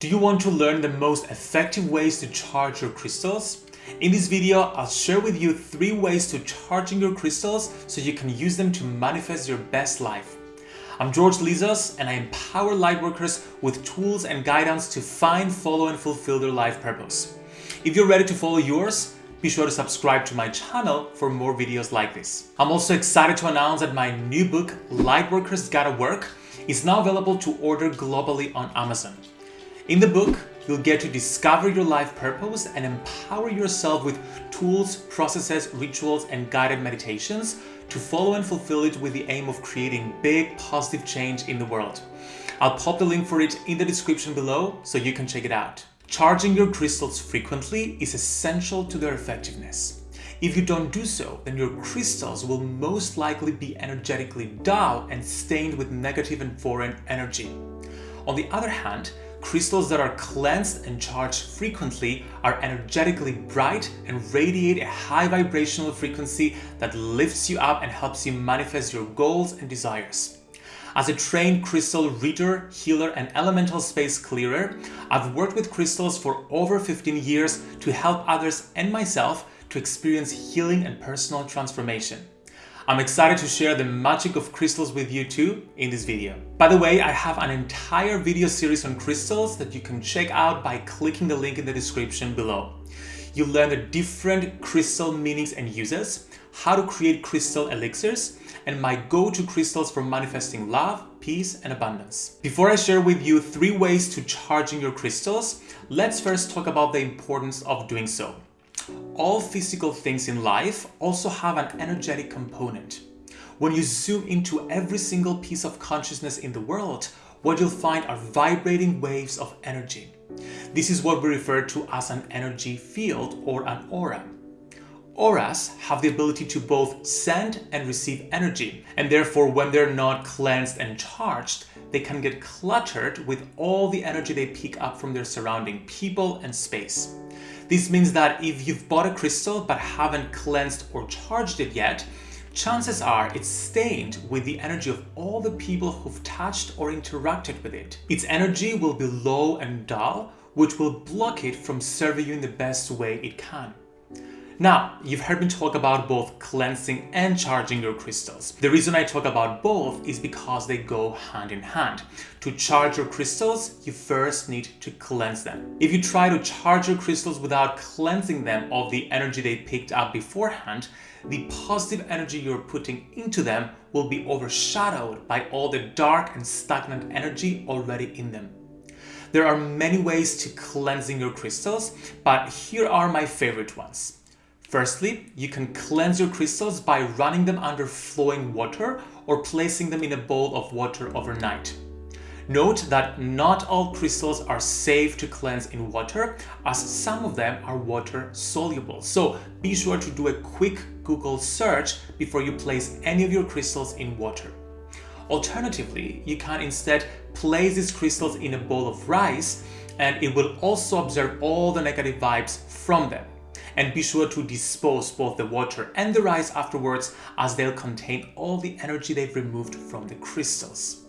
Do you want to learn the most effective ways to charge your crystals? In this video, I'll share with you three ways to charging your crystals so you can use them to manifest your best life. I'm George Lizos and I empower lightworkers with tools and guidance to find, follow and fulfill their life purpose. If you're ready to follow yours, be sure to subscribe to my channel for more videos like this. I'm also excited to announce that my new book, Lightworkers Gotta Work, is now available to order globally on Amazon. In the book, you'll get to discover your life purpose and empower yourself with tools, processes, rituals, and guided meditations to follow and fulfill it with the aim of creating big positive change in the world. I'll pop the link for it in the description below so you can check it out. Charging your crystals frequently is essential to their effectiveness. If you don't do so, then your crystals will most likely be energetically dull and stained with negative and foreign energy. On the other hand, Crystals that are cleansed and charged frequently are energetically bright and radiate a high vibrational frequency that lifts you up and helps you manifest your goals and desires. As a trained crystal reader, healer, and elemental space clearer, I've worked with crystals for over 15 years to help others and myself to experience healing and personal transformation. I'm excited to share the magic of crystals with you too in this video. By the way, I have an entire video series on crystals that you can check out by clicking the link in the description below. You'll learn the different crystal meanings and uses, how to create crystal elixirs, and my go-to crystals for manifesting love, peace, and abundance. Before I share with you three ways to charging your crystals, let's first talk about the importance of doing so all physical things in life also have an energetic component. When you zoom into every single piece of consciousness in the world, what you'll find are vibrating waves of energy. This is what we refer to as an energy field or an aura. Auras have the ability to both send and receive energy, and therefore when they're not cleansed and charged, they can get cluttered with all the energy they pick up from their surrounding people and space. This means that if you've bought a crystal but haven't cleansed or charged it yet, chances are it's stained with the energy of all the people who've touched or interacted with it. Its energy will be low and dull, which will block it from serving you in the best way it can. Now, you've heard me talk about both cleansing and charging your crystals. The reason I talk about both is because they go hand in hand. To charge your crystals, you first need to cleanse them. If you try to charge your crystals without cleansing them of the energy they picked up beforehand, the positive energy you're putting into them will be overshadowed by all the dark and stagnant energy already in them. There are many ways to cleansing your crystals, but here are my favorite ones. Firstly, you can cleanse your crystals by running them under flowing water or placing them in a bowl of water overnight. Note that not all crystals are safe to cleanse in water as some of them are water soluble. So be sure to do a quick Google search before you place any of your crystals in water. Alternatively, you can instead place these crystals in a bowl of rice and it will also absorb all the negative vibes from them and be sure to dispose both the water and the rice afterwards as they'll contain all the energy they've removed from the crystals.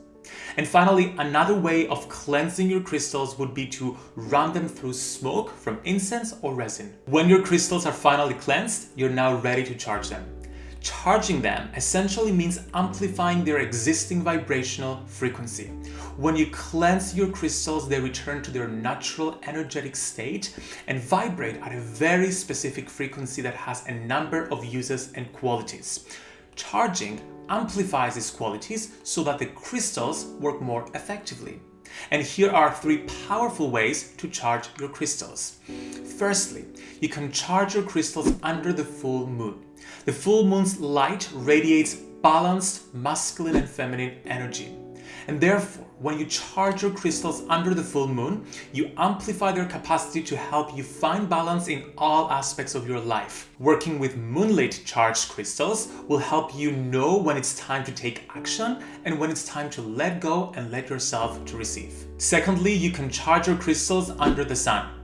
And finally, another way of cleansing your crystals would be to run them through smoke from incense or resin. When your crystals are finally cleansed, you're now ready to charge them. Charging them essentially means amplifying their existing vibrational frequency. When you cleanse your crystals, they return to their natural energetic state and vibrate at a very specific frequency that has a number of uses and qualities. Charging amplifies these qualities so that the crystals work more effectively. And here are three powerful ways to charge your crystals. Firstly, you can charge your crystals under the full moon. The full moon's light radiates balanced masculine and feminine energy. And therefore, when you charge your crystals under the full moon, you amplify their capacity to help you find balance in all aspects of your life. Working with moonlit charged crystals will help you know when it's time to take action and when it's time to let go and let yourself to receive. Secondly, you can charge your crystals under the sun.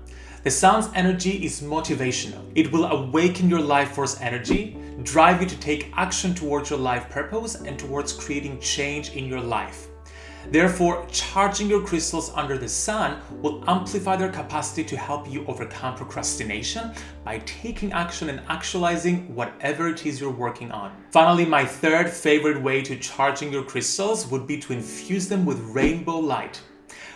The sun's energy is motivational. It will awaken your life force energy, drive you to take action towards your life purpose and towards creating change in your life. Therefore, charging your crystals under the sun will amplify their capacity to help you overcome procrastination by taking action and actualizing whatever it is you're working on. Finally, my third favorite way to charging your crystals would be to infuse them with rainbow light.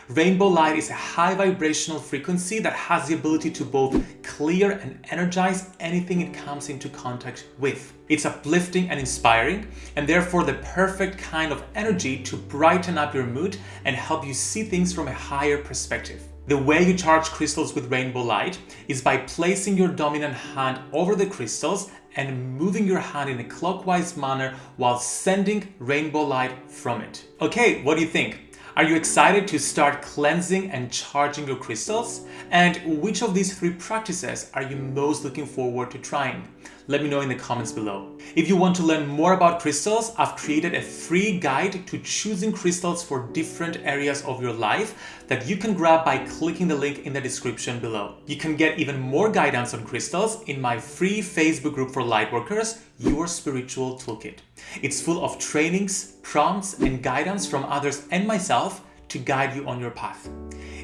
Rainbow light is a high vibrational frequency that has the ability to both clear and energize anything it comes into contact with. It's uplifting and inspiring, and therefore the perfect kind of energy to brighten up your mood and help you see things from a higher perspective. The way you charge crystals with rainbow light is by placing your dominant hand over the crystals and moving your hand in a clockwise manner while sending rainbow light from it. Okay, what do you think? Are you excited to start cleansing and charging your crystals? And which of these three practices are you most looking forward to trying? Let me know in the comments below. If you want to learn more about crystals, I've created a free guide to choosing crystals for different areas of your life that you can grab by clicking the link in the description below. You can get even more guidance on crystals in my free Facebook group for lightworkers, Your Spiritual Toolkit. It's full of trainings, prompts, and guidance from others and myself to guide you on your path.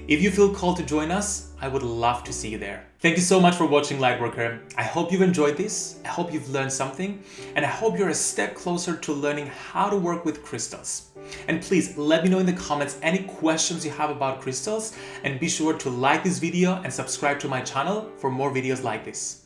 If you feel called to join us, I would love to see you there. Thank you so much for watching Lightworker. I hope you've enjoyed this. I hope you've learned something and I hope you're a step closer to learning how to work with crystals. And please let me know in the comments any questions you have about crystals and be sure to like this video and subscribe to my channel for more videos like this.